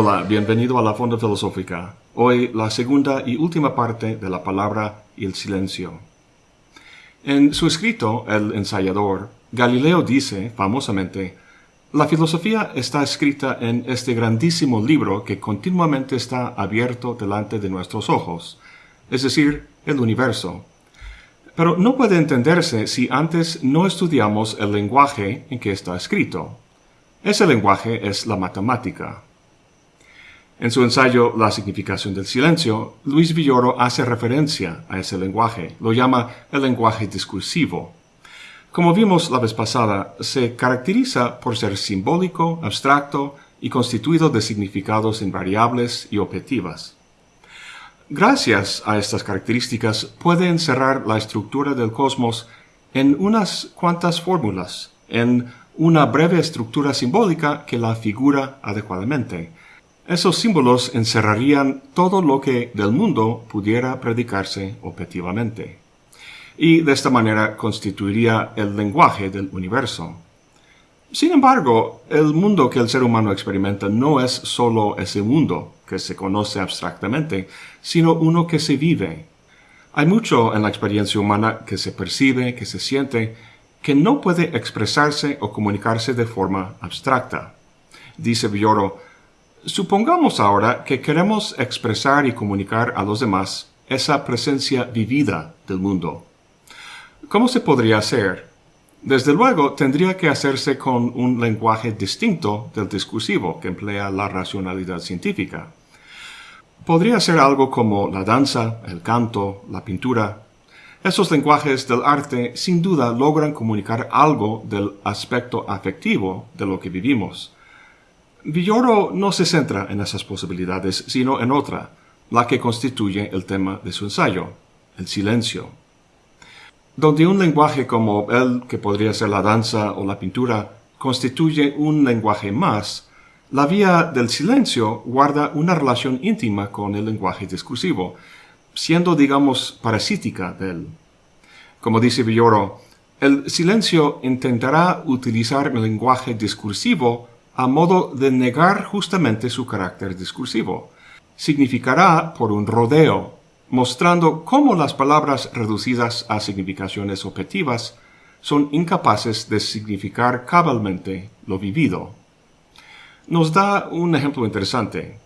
Hola, bienvenido a la Fonda Filosófica. Hoy la segunda y última parte de la palabra y el silencio. En su escrito, El ensayador, Galileo dice, famosamente, la filosofía está escrita en este grandísimo libro que continuamente está abierto delante de nuestros ojos, es decir, el universo. Pero no puede entenderse si antes no estudiamos el lenguaje en que está escrito. Ese lenguaje es la matemática. En su ensayo La significación del silencio, Luis Villoro hace referencia a ese lenguaje. Lo llama el lenguaje discursivo. Como vimos la vez pasada, se caracteriza por ser simbólico, abstracto y constituido de significados invariables y objetivas. Gracias a estas características puede encerrar la estructura del cosmos en unas cuantas fórmulas, en una breve estructura simbólica que la figura adecuadamente, esos símbolos encerrarían todo lo que del mundo pudiera predicarse objetivamente. Y de esta manera constituiría el lenguaje del universo. Sin embargo, el mundo que el ser humano experimenta no es sólo ese mundo que se conoce abstractamente, sino uno que se vive. Hay mucho en la experiencia humana que se percibe, que se siente, que no puede expresarse o comunicarse de forma abstracta. Dice Villoro, Supongamos ahora que queremos expresar y comunicar a los demás esa presencia vivida del mundo. ¿Cómo se podría hacer? Desde luego, tendría que hacerse con un lenguaje distinto del discursivo que emplea la racionalidad científica. Podría ser algo como la danza, el canto, la pintura. Esos lenguajes del arte sin duda logran comunicar algo del aspecto afectivo de lo que vivimos Villoro no se centra en esas posibilidades, sino en otra, la que constituye el tema de su ensayo, el silencio. Donde un lenguaje como el que podría ser la danza o la pintura constituye un lenguaje más, la vía del silencio guarda una relación íntima con el lenguaje discursivo, siendo, digamos, parasítica de él. Como dice Villoro, el silencio intentará utilizar el lenguaje discursivo a modo de negar justamente su carácter discursivo. Significará por un rodeo, mostrando cómo las palabras reducidas a significaciones objetivas son incapaces de significar cabalmente lo vivido. Nos da un ejemplo interesante.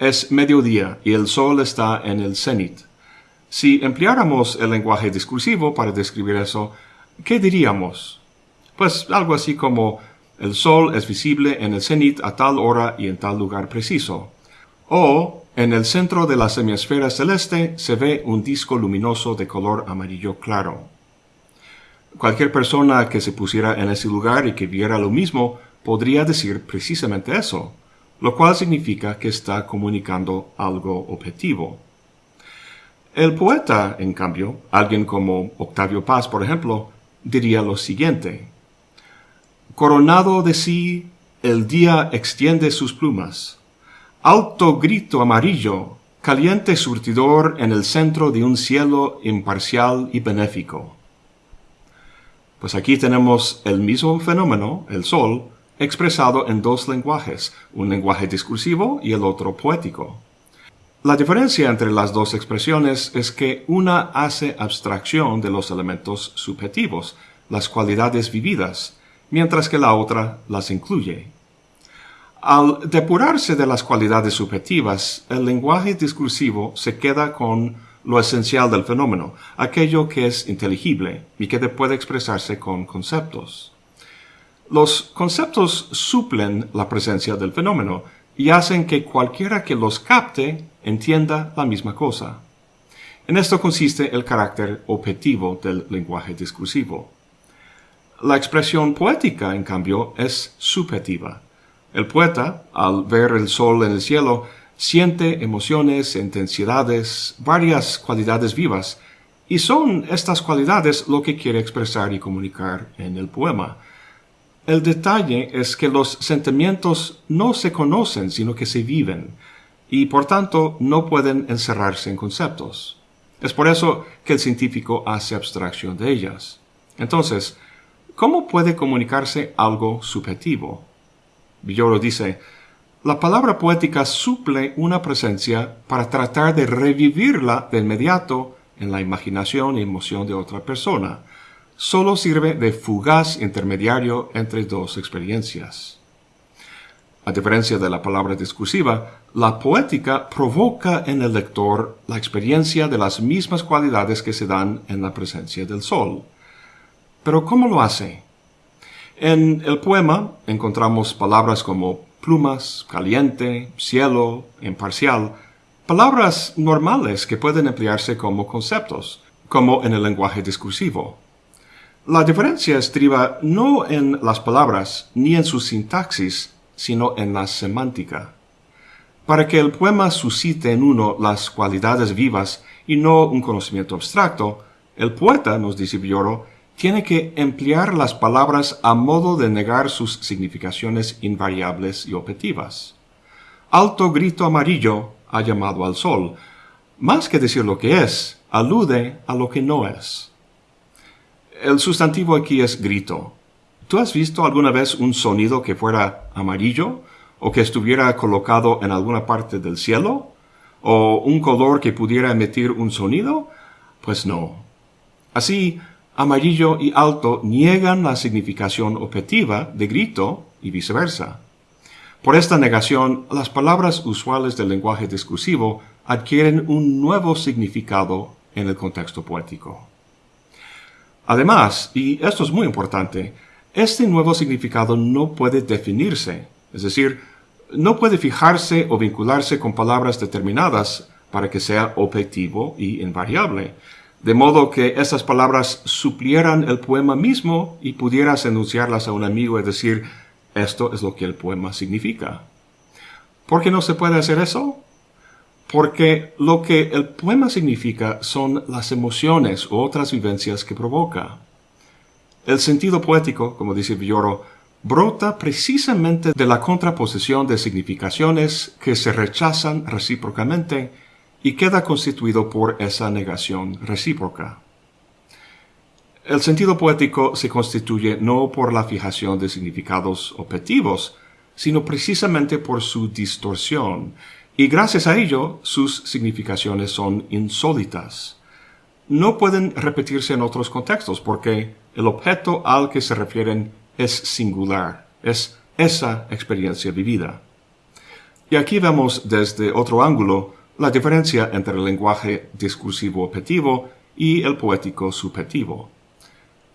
Es mediodía y el sol está en el cenit. Si empleáramos el lenguaje discursivo para describir eso, ¿qué diríamos? Pues algo así como el Sol es visible en el cenit a tal hora y en tal lugar preciso. O, en el centro de la semiesfera celeste se ve un disco luminoso de color amarillo claro. Cualquier persona que se pusiera en ese lugar y que viera lo mismo podría decir precisamente eso, lo cual significa que está comunicando algo objetivo. El poeta, en cambio, alguien como Octavio Paz, por ejemplo, diría lo siguiente. Coronado de sí, el día extiende sus plumas. Alto grito amarillo, caliente surtidor en el centro de un cielo imparcial y benéfico. Pues aquí tenemos el mismo fenómeno, el sol, expresado en dos lenguajes, un lenguaje discursivo y el otro poético. La diferencia entre las dos expresiones es que una hace abstracción de los elementos subjetivos, las cualidades vividas, mientras que la otra las incluye. Al depurarse de las cualidades subjetivas, el lenguaje discursivo se queda con lo esencial del fenómeno, aquello que es inteligible y que puede expresarse con conceptos. Los conceptos suplen la presencia del fenómeno y hacen que cualquiera que los capte entienda la misma cosa. En esto consiste el carácter objetivo del lenguaje discursivo. La expresión poética, en cambio, es subjetiva. El poeta, al ver el sol en el cielo, siente emociones, intensidades, varias cualidades vivas, y son estas cualidades lo que quiere expresar y comunicar en el poema. El detalle es que los sentimientos no se conocen, sino que se viven, y por tanto no pueden encerrarse en conceptos. Es por eso que el científico hace abstracción de ellas. Entonces, ¿Cómo puede comunicarse algo subjetivo? Villoro dice, la palabra poética suple una presencia para tratar de revivirla de inmediato en la imaginación y emoción de otra persona. Solo sirve de fugaz intermediario entre dos experiencias. A diferencia de la palabra discursiva, la poética provoca en el lector la experiencia de las mismas cualidades que se dan en la presencia del sol. Pero ¿cómo lo hace? En el poema encontramos palabras como plumas, caliente, cielo, imparcial, palabras normales que pueden emplearse como conceptos, como en el lenguaje discursivo. La diferencia estriba no en las palabras ni en su sintaxis, sino en la semántica. Para que el poema suscite en uno las cualidades vivas y no un conocimiento abstracto, el poeta, nos dice Villoro, tiene que emplear las palabras a modo de negar sus significaciones invariables y objetivas. Alto grito amarillo ha llamado al sol. Más que decir lo que es, alude a lo que no es. El sustantivo aquí es grito. ¿Tú has visto alguna vez un sonido que fuera amarillo o que estuviera colocado en alguna parte del cielo? ¿O un color que pudiera emitir un sonido? Pues no. Así, amarillo y alto niegan la significación objetiva de grito y viceversa. Por esta negación, las palabras usuales del lenguaje discursivo adquieren un nuevo significado en el contexto poético. Además, y esto es muy importante, este nuevo significado no puede definirse, es decir, no puede fijarse o vincularse con palabras determinadas para que sea objetivo y invariable, de modo que esas palabras suplieran el poema mismo y pudieras enunciarlas a un amigo y decir, esto es lo que el poema significa. ¿Por qué no se puede hacer eso? Porque lo que el poema significa son las emociones u otras vivencias que provoca. El sentido poético, como dice Villoro, brota precisamente de la contraposición de significaciones que se rechazan recíprocamente y queda constituido por esa negación recíproca. El sentido poético se constituye no por la fijación de significados objetivos, sino precisamente por su distorsión, y gracias a ello sus significaciones son insólitas. No pueden repetirse en otros contextos porque el objeto al que se refieren es singular, es esa experiencia vivida. Y aquí vemos desde otro ángulo la diferencia entre el lenguaje discursivo objetivo y el poético subjetivo.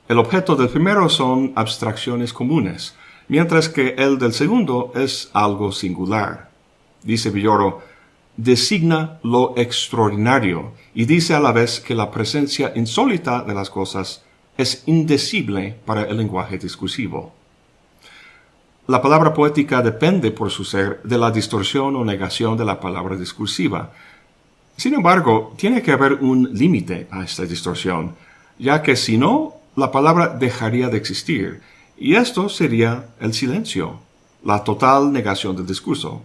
El objeto del primero son abstracciones comunes, mientras que el del segundo es algo singular. Dice Villoro, designa lo extraordinario y dice a la vez que la presencia insólita de las cosas es indecible para el lenguaje discursivo. La palabra poética depende por su ser de la distorsión o negación de la palabra discursiva. Sin embargo, tiene que haber un límite a esta distorsión, ya que si no, la palabra dejaría de existir, y esto sería el silencio, la total negación del discurso.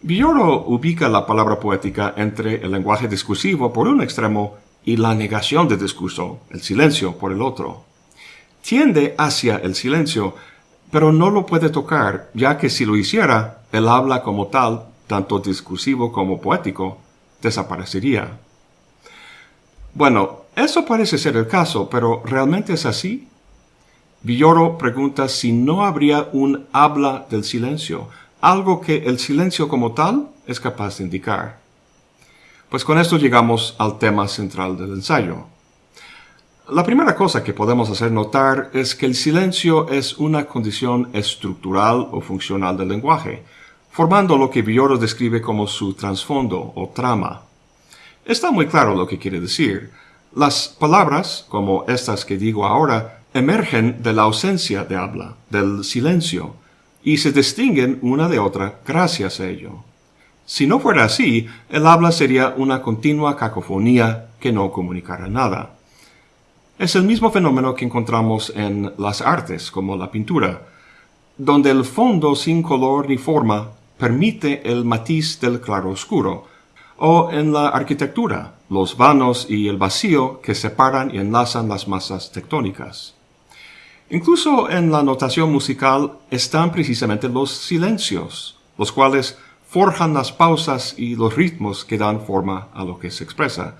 Villoro ubica la palabra poética entre el lenguaje discursivo por un extremo y la negación del discurso, el silencio, por el otro. Tiende hacia el silencio, pero no lo puede tocar, ya que si lo hiciera, el habla como tal, tanto discursivo como poético, desaparecería. Bueno, eso parece ser el caso, pero ¿realmente es así? Villoro pregunta si no habría un habla del silencio, algo que el silencio como tal es capaz de indicar. Pues con esto llegamos al tema central del ensayo. La primera cosa que podemos hacer notar es que el silencio es una condición estructural o funcional del lenguaje, formando lo que Villoro describe como su trasfondo o trama. Está muy claro lo que quiere decir. Las palabras, como estas que digo ahora, emergen de la ausencia de habla, del silencio, y se distinguen una de otra gracias a ello. Si no fuera así, el habla sería una continua cacofonía que no comunicara nada. Es el mismo fenómeno que encontramos en las artes, como la pintura, donde el fondo sin color ni forma permite el matiz del claro-oscuro, o en la arquitectura, los vanos y el vacío que separan y enlazan las masas tectónicas. Incluso en la notación musical están precisamente los silencios, los cuales forjan las pausas y los ritmos que dan forma a lo que se expresa.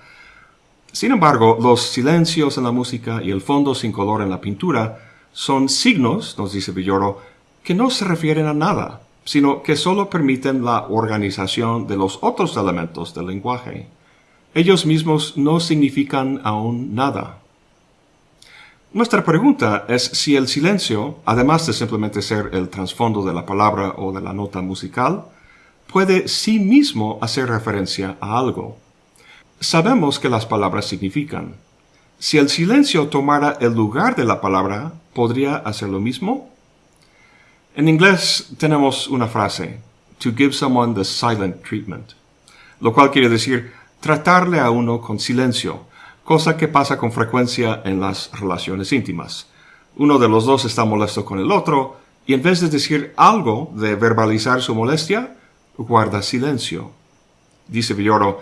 Sin embargo, los silencios en la música y el fondo sin color en la pintura son signos, nos dice Villoro, que no se refieren a nada, sino que solo permiten la organización de los otros elementos del lenguaje. Ellos mismos no significan aún nada. Nuestra pregunta es si el silencio, además de simplemente ser el trasfondo de la palabra o de la nota musical, puede sí mismo hacer referencia a algo. Sabemos que las palabras significan. Si el silencio tomara el lugar de la palabra, ¿podría hacer lo mismo? En inglés tenemos una frase, to give someone the silent treatment, lo cual quiere decir tratarle a uno con silencio, cosa que pasa con frecuencia en las relaciones íntimas. Uno de los dos está molesto con el otro y en vez de decir algo de verbalizar su molestia, guarda silencio. Dice Villoro,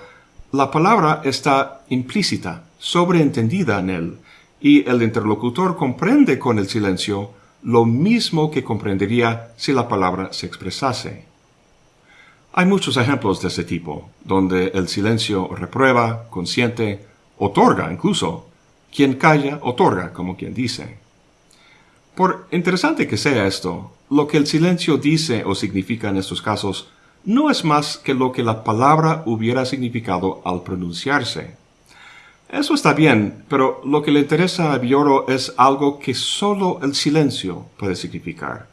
la palabra está implícita, sobreentendida en él, y el interlocutor comprende con el silencio lo mismo que comprendería si la palabra se expresase. Hay muchos ejemplos de ese tipo, donde el silencio reprueba, consiente, otorga incluso. Quien calla, otorga, como quien dice. Por interesante que sea esto, lo que el silencio dice o significa en estos casos no es más que lo que la palabra hubiera significado al pronunciarse. Eso está bien, pero lo que le interesa a Bioro es algo que solo el silencio puede significar.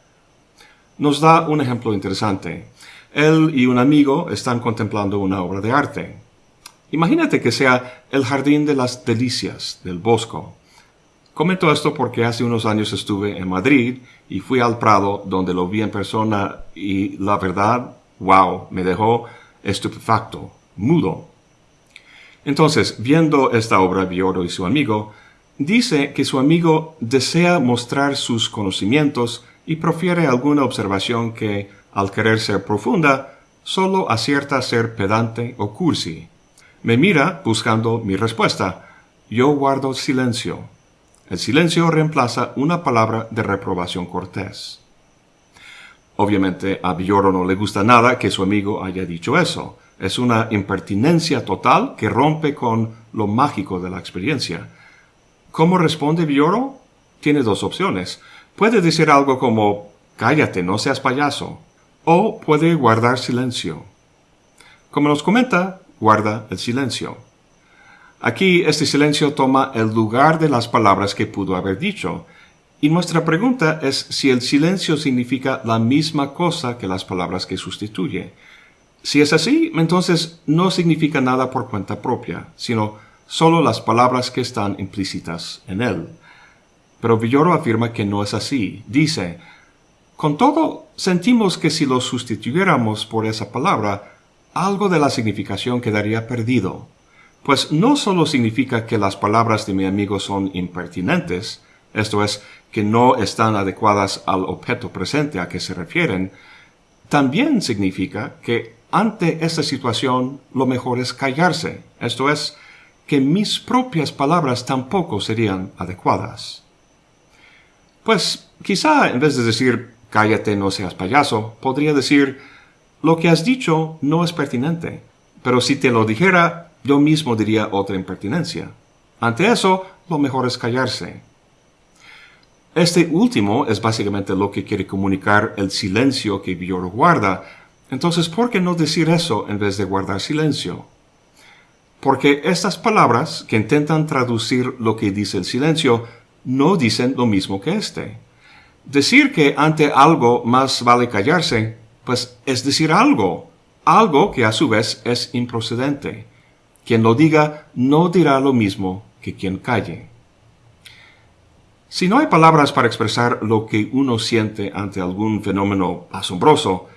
Nos da un ejemplo interesante. Él y un amigo están contemplando una obra de arte. Imagínate que sea el Jardín de las Delicias del Bosco. Comento esto porque hace unos años estuve en Madrid y fui al Prado donde lo vi en persona y la verdad wow, me dejó estupefacto, mudo. Entonces, viendo esta obra Bioro y su amigo, dice que su amigo desea mostrar sus conocimientos y profiere alguna observación que, al querer ser profunda, solo acierta a ser pedante o cursi. Me mira buscando mi respuesta. Yo guardo silencio. El silencio reemplaza una palabra de reprobación cortés. Obviamente a Villoro no le gusta nada que su amigo haya dicho eso. Es una impertinencia total que rompe con lo mágico de la experiencia. ¿Cómo responde Villoro? Tiene dos opciones. Puede decir algo como cállate, no seas payaso. O puede guardar silencio. Como nos comenta, guarda el silencio. Aquí este silencio toma el lugar de las palabras que pudo haber dicho, y nuestra pregunta es si el silencio significa la misma cosa que las palabras que sustituye. Si es así, entonces no significa nada por cuenta propia, sino solo las palabras que están implícitas en él. Pero Villoro afirma que no es así. Dice, con todo, sentimos que si lo sustituyéramos por esa palabra, algo de la significación quedaría perdido. Pues no solo significa que las palabras de mi amigo son impertinentes, esto es, que no están adecuadas al objeto presente a que se refieren, también significa que ante esta situación lo mejor es callarse, esto es, que mis propias palabras tampoco serían adecuadas. Pues quizá en vez de decir cállate no seas payaso, podría decir lo que has dicho no es pertinente, pero si te lo dijera, yo mismo diría otra impertinencia. Ante eso, lo mejor es callarse. Este último es básicamente lo que quiere comunicar el silencio que Villoro guarda. Entonces, ¿por qué no decir eso en vez de guardar silencio? Porque estas palabras que intentan traducir lo que dice el silencio no dicen lo mismo que este. Decir que ante algo más vale callarse, pues es decir algo, algo que a su vez es improcedente. Quien lo diga no dirá lo mismo que quien calle. Si no hay palabras para expresar lo que uno siente ante algún fenómeno asombroso,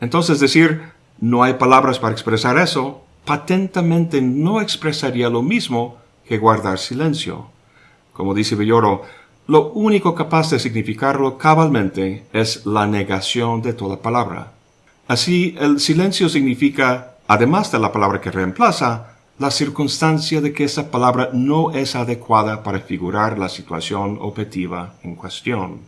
entonces decir no hay palabras para expresar eso, patentamente no expresaría lo mismo que guardar silencio. Como dice Villoro, lo único capaz de significarlo cabalmente es la negación de toda palabra. Así, el silencio significa, además de la palabra que reemplaza, la circunstancia de que esa palabra no es adecuada para figurar la situación objetiva en cuestión.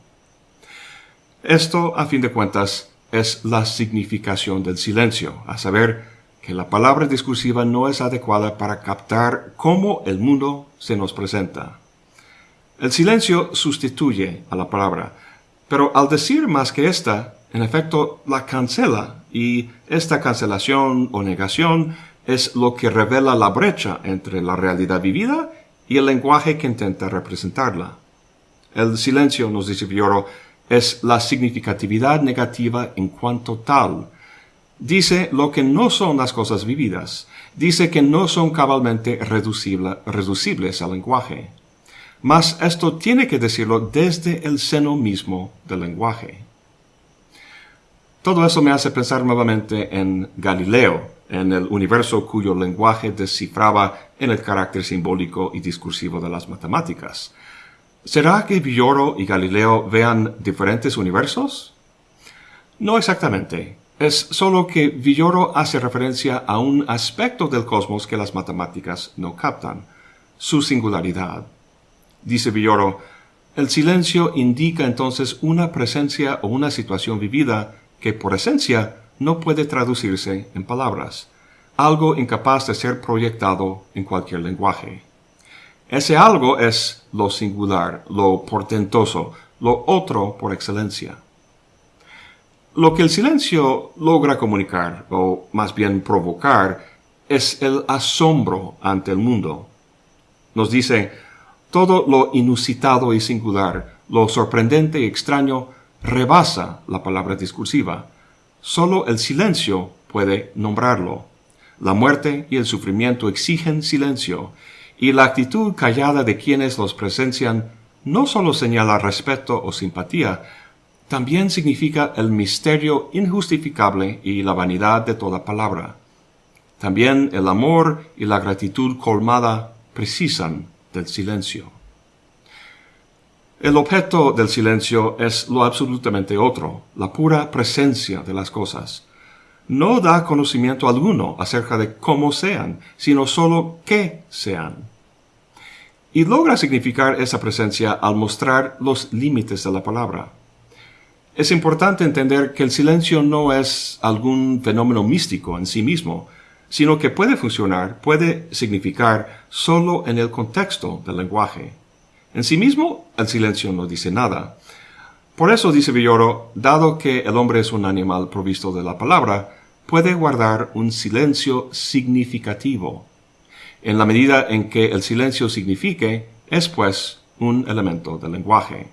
Esto, a fin de cuentas, es la significación del silencio, a saber, que la palabra discursiva no es adecuada para captar cómo el mundo se nos presenta. El silencio sustituye a la palabra, pero al decir más que esta, en efecto la cancela, y esta cancelación o negación es lo que revela la brecha entre la realidad vivida y el lenguaje que intenta representarla. El silencio, nos dice Fioro, es la significatividad negativa en cuanto tal, dice lo que no son las cosas vividas, dice que no son cabalmente reducibles al lenguaje. Mas esto tiene que decirlo desde el seno mismo del lenguaje. Todo eso me hace pensar nuevamente en Galileo, en el universo cuyo lenguaje descifraba en el carácter simbólico y discursivo de las matemáticas. ¿Será que Villoro y Galileo vean diferentes universos? No exactamente. Es solo que Villoro hace referencia a un aspecto del cosmos que las matemáticas no captan, su singularidad. Dice Villoro, el silencio indica entonces una presencia o una situación vivida que por esencia no puede traducirse en palabras, algo incapaz de ser proyectado en cualquier lenguaje. Ese algo es lo singular, lo portentoso, lo otro por excelencia. Lo que el silencio logra comunicar, o más bien provocar, es el asombro ante el mundo. Nos dice, todo lo inusitado y singular, lo sorprendente y extraño, rebasa la palabra discursiva. Solo el silencio puede nombrarlo. La muerte y el sufrimiento exigen silencio, y la actitud callada de quienes los presencian no solo señala respeto o simpatía, también significa el misterio injustificable y la vanidad de toda palabra. También el amor y la gratitud colmada precisan del silencio. El objeto del silencio es lo absolutamente otro, la pura presencia de las cosas. No da conocimiento alguno acerca de cómo sean, sino solo qué sean. Y logra significar esa presencia al mostrar los límites de la palabra. Es importante entender que el silencio no es algún fenómeno místico en sí mismo, sino que puede funcionar, puede significar solo en el contexto del lenguaje. En sí mismo, el silencio no dice nada. Por eso dice Villoro, dado que el hombre es un animal provisto de la palabra, puede guardar un silencio significativo. En la medida en que el silencio signifique, es pues un elemento del lenguaje.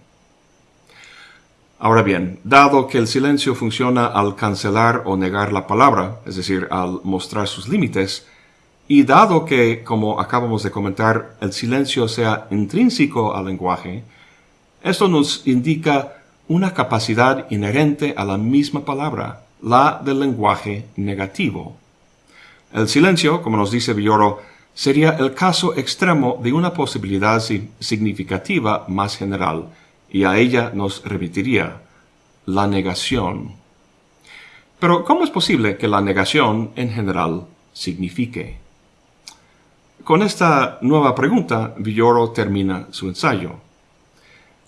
Ahora bien, dado que el silencio funciona al cancelar o negar la palabra, es decir, al mostrar sus límites, y dado que, como acabamos de comentar, el silencio sea intrínseco al lenguaje, esto nos indica una capacidad inherente a la misma palabra, la del lenguaje negativo. El silencio, como nos dice Villoro, sería el caso extremo de una posibilidad significativa más general, y a ella nos remitiría la negación. Pero, ¿cómo es posible que la negación en general signifique? Con esta nueva pregunta, Villoro termina su ensayo.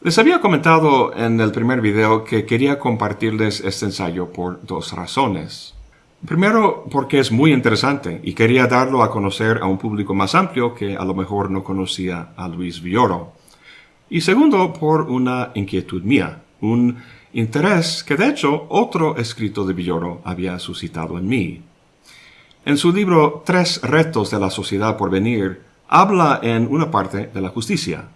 Les había comentado en el primer video que quería compartirles este ensayo por dos razones. Primero, porque es muy interesante y quería darlo a conocer a un público más amplio que a lo mejor no conocía a Luis Villoro. Y segundo, por una inquietud mía, un interés que de hecho otro escrito de Villoro había suscitado en mí. En su libro Tres retos de la sociedad por venir, habla en una parte de la justicia.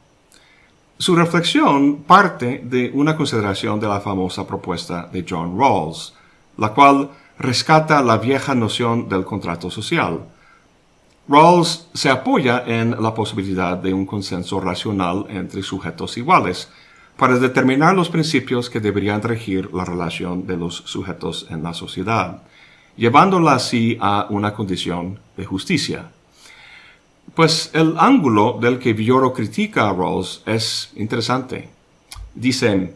Su reflexión parte de una consideración de la famosa propuesta de John Rawls, la cual rescata la vieja noción del contrato social, Rawls se apoya en la posibilidad de un consenso racional entre sujetos iguales para determinar los principios que deberían regir la relación de los sujetos en la sociedad, llevándola así a una condición de justicia. Pues el ángulo del que Villoro critica a Rawls es interesante. Dicen,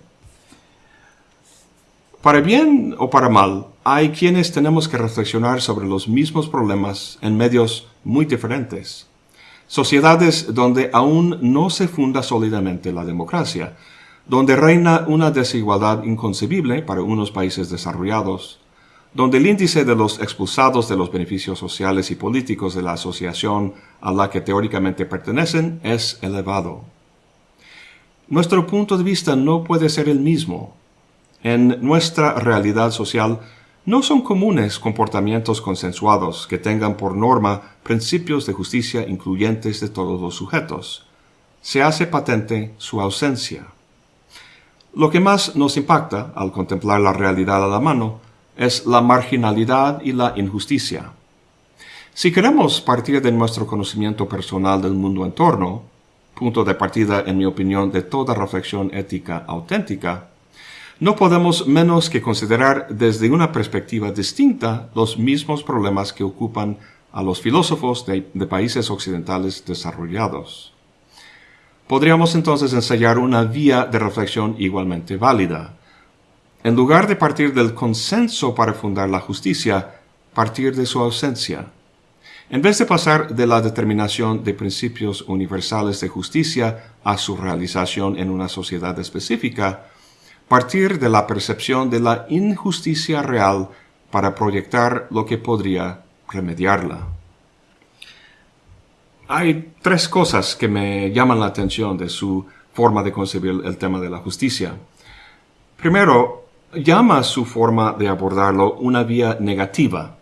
para bien o para mal, hay quienes tenemos que reflexionar sobre los mismos problemas en medios muy diferentes. Sociedades donde aún no se funda sólidamente la democracia, donde reina una desigualdad inconcebible para unos países desarrollados, donde el índice de los expulsados de los beneficios sociales y políticos de la asociación a la que teóricamente pertenecen es elevado. Nuestro punto de vista no puede ser el mismo. En nuestra realidad social no son comunes comportamientos consensuados que tengan por norma principios de justicia incluyentes de todos los sujetos. Se hace patente su ausencia. Lo que más nos impacta al contemplar la realidad a la mano es la marginalidad y la injusticia. Si queremos partir de nuestro conocimiento personal del mundo en torno, punto de partida, en mi opinión, de toda reflexión ética auténtica, no podemos menos que considerar desde una perspectiva distinta los mismos problemas que ocupan a los filósofos de, países occidentales desarrollados. Podríamos entonces ensayar una vía de reflexión igualmente válida. En lugar de partir del consenso para fundar la justicia, partir de su ausencia. En vez de pasar de la determinación de principios universales de justicia a su realización en una sociedad específica, partir de la percepción de la injusticia real para proyectar lo que podría remediarla. Hay tres cosas que me llaman la atención de su forma de concebir el tema de la justicia. Primero, llama su forma de abordarlo una vía negativa.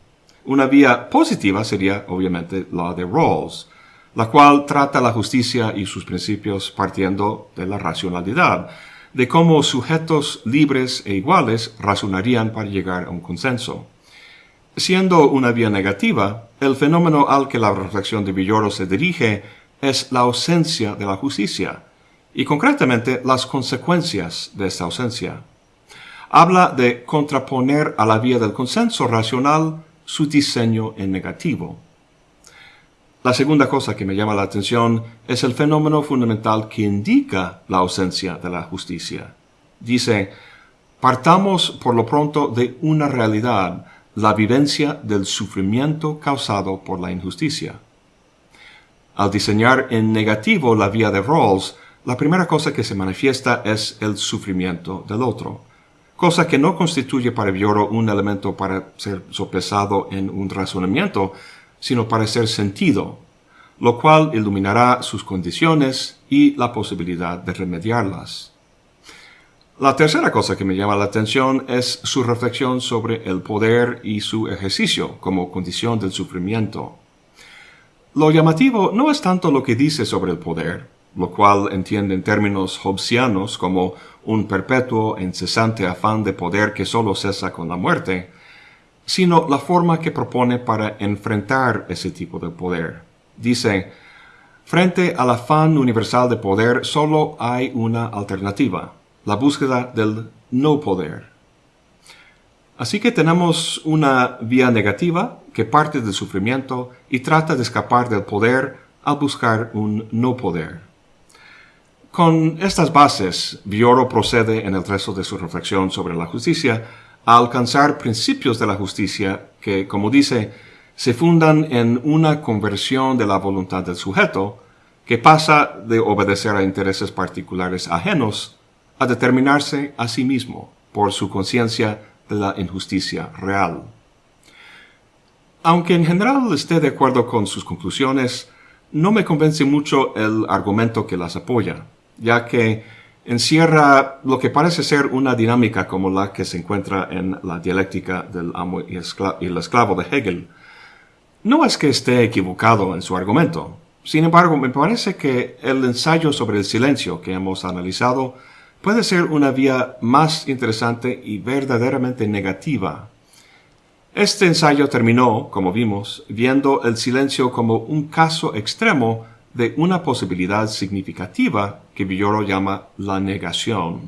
Una vía positiva sería, obviamente, la de Rawls, la cual trata la justicia y sus principios partiendo de la racionalidad, de cómo sujetos libres e iguales razonarían para llegar a un consenso. Siendo una vía negativa, el fenómeno al que la reflexión de Villoro se dirige es la ausencia de la justicia, y concretamente las consecuencias de esta ausencia. Habla de contraponer a la vía del consenso racional su diseño en negativo. La segunda cosa que me llama la atención es el fenómeno fundamental que indica la ausencia de la justicia. Dice, partamos por lo pronto de una realidad, la vivencia del sufrimiento causado por la injusticia. Al diseñar en negativo la vía de Rawls, la primera cosa que se manifiesta es el sufrimiento del otro, cosa que no constituye para Bioro un elemento para ser sopesado en un razonamiento, sino para ser sentido, lo cual iluminará sus condiciones y la posibilidad de remediarlas. La tercera cosa que me llama la atención es su reflexión sobre el poder y su ejercicio como condición del sufrimiento. Lo llamativo no es tanto lo que dice sobre el poder, lo cual entiende en términos hobbesianos como un perpetuo e incesante afán de poder que solo cesa con la muerte, sino la forma que propone para enfrentar ese tipo de poder. Dice, frente al afán universal de poder solo hay una alternativa, la búsqueda del no poder. Así que tenemos una vía negativa que parte del sufrimiento y trata de escapar del poder al buscar un no poder. Con estas bases, Bioro procede en el resto de su reflexión sobre la justicia a alcanzar principios de la justicia que, como dice, se fundan en una conversión de la voluntad del sujeto que pasa de obedecer a intereses particulares ajenos a determinarse a sí mismo por su conciencia de la injusticia real. Aunque en general esté de acuerdo con sus conclusiones, no me convence mucho el argumento que las apoya, ya que encierra lo que parece ser una dinámica como la que se encuentra en la dialéctica del amo y, el esclavo de Hegel. No es que esté equivocado en su argumento. Sin embargo, me parece que el ensayo sobre el silencio que hemos analizado puede ser una vía más interesante y verdaderamente negativa. Este ensayo terminó, como vimos, viendo el silencio como un caso extremo de una posibilidad significativa que Villoro llama la negación.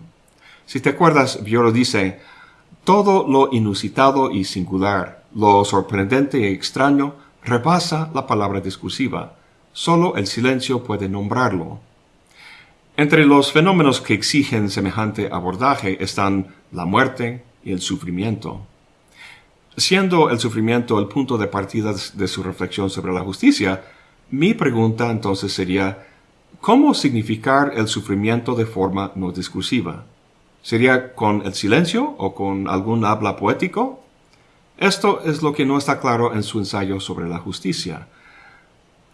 Si te acuerdas, Villoro dice, todo lo inusitado y singular, lo sorprendente y extraño, repasa la palabra discursiva. Solo el silencio puede nombrarlo. Entre los fenómenos que exigen semejante abordaje están la muerte y el sufrimiento. Siendo el sufrimiento el punto de partida de su reflexión sobre la justicia, mi pregunta entonces sería, ¿Cómo significar el sufrimiento de forma no discursiva? ¿Sería con el silencio o con algún habla poético? Esto es lo que no está claro en su ensayo sobre la justicia.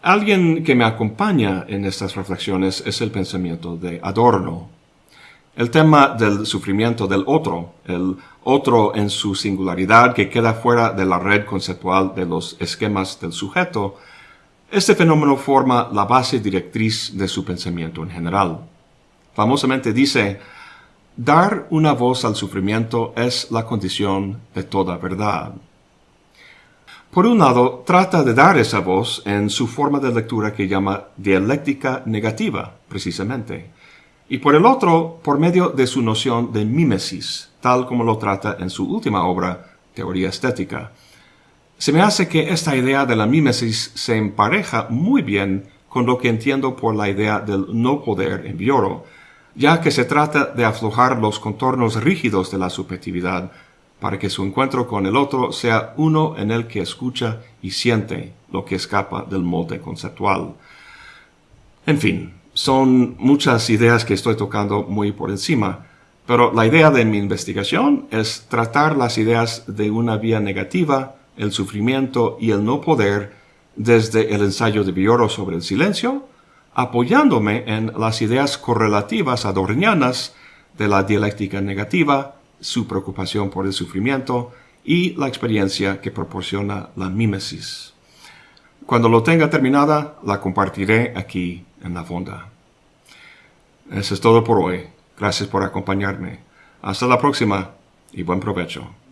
Alguien que me acompaña en estas reflexiones es el pensamiento de Adorno. El tema del sufrimiento del otro, el otro en su singularidad que queda fuera de la red conceptual de los esquemas del sujeto, este fenómeno forma la base directriz de su pensamiento en general. Famosamente dice, dar una voz al sufrimiento es la condición de toda verdad. Por un lado, trata de dar esa voz en su forma de lectura que llama dialéctica negativa, precisamente, y por el otro, por medio de su noción de mímesis, tal como lo trata en su última obra, Teoría Estética, se me hace que esta idea de la mímesis se empareja muy bien con lo que entiendo por la idea del no poder en Bioro, ya que se trata de aflojar los contornos rígidos de la subjetividad para que su encuentro con el otro sea uno en el que escucha y siente lo que escapa del molde conceptual. En fin, son muchas ideas que estoy tocando muy por encima, pero la idea de mi investigación es tratar las ideas de una vía negativa el sufrimiento y el no poder desde el ensayo de Bioro sobre el silencio, apoyándome en las ideas correlativas adornianas de la dialéctica negativa, su preocupación por el sufrimiento y la experiencia que proporciona la mímesis. Cuando lo tenga terminada, la compartiré aquí en la fonda. Eso es todo por hoy. Gracias por acompañarme. Hasta la próxima y buen provecho.